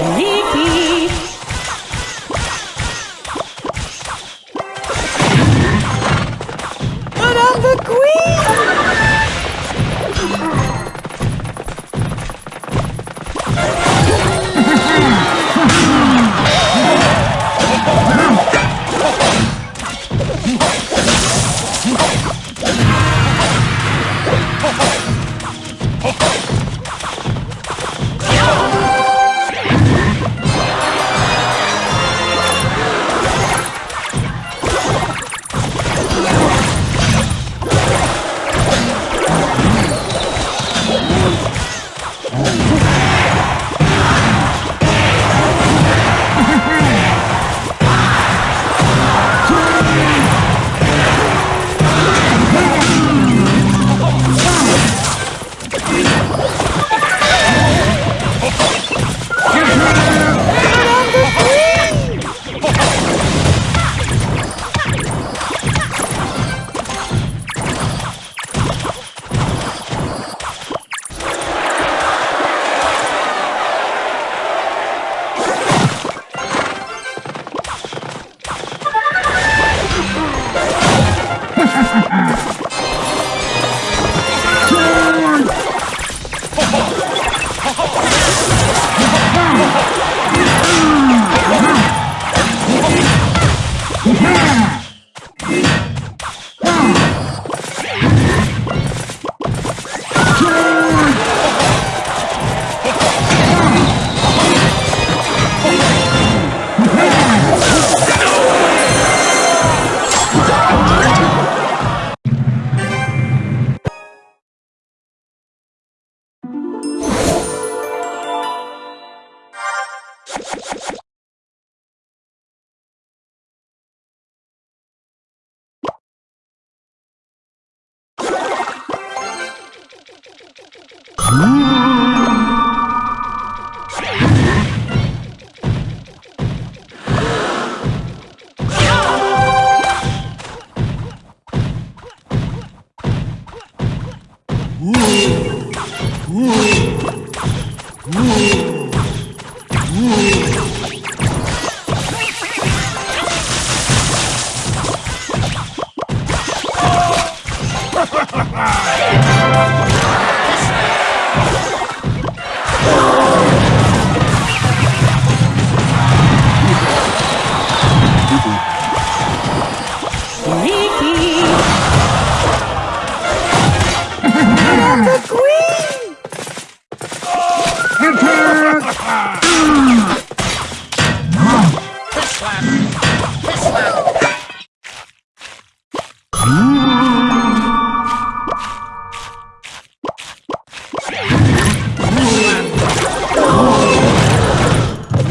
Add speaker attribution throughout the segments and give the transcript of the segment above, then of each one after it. Speaker 1: Leave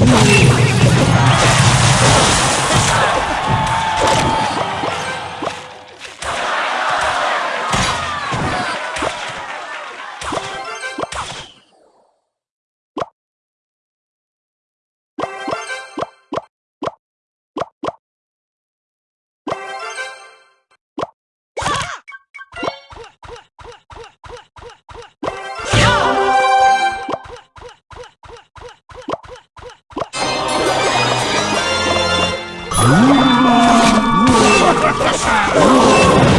Speaker 1: Come on. Oh!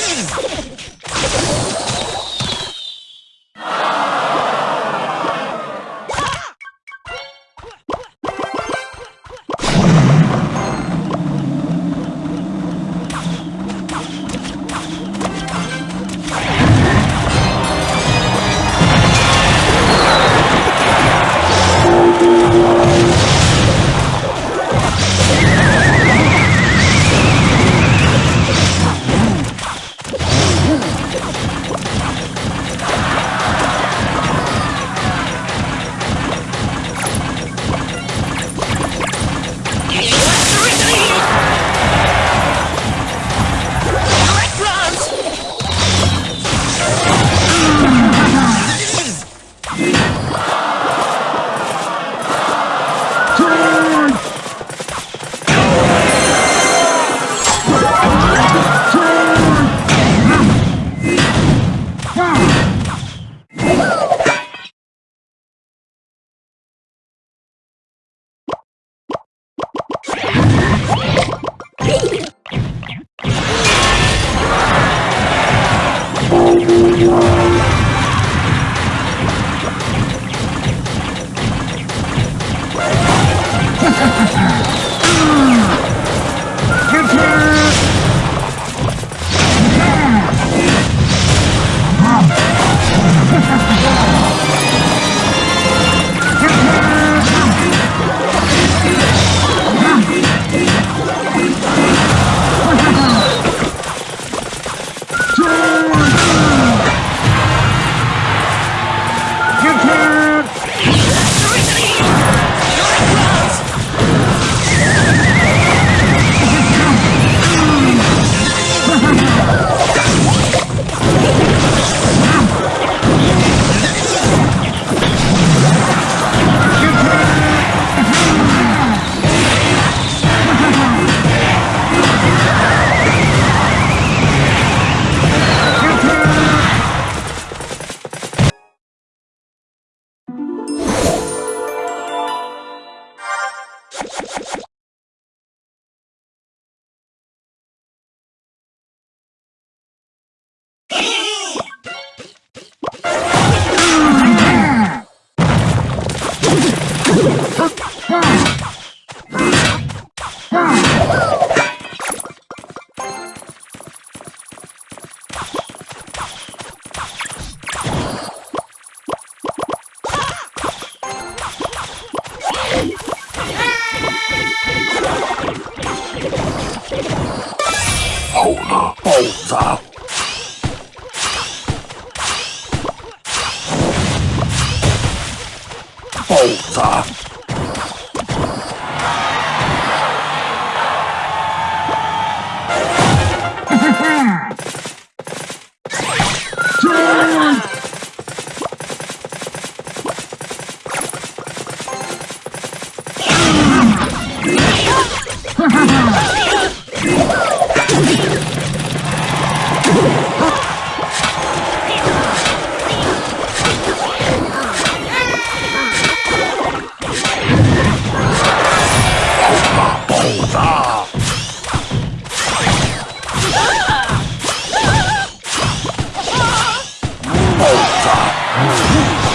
Speaker 1: Oh.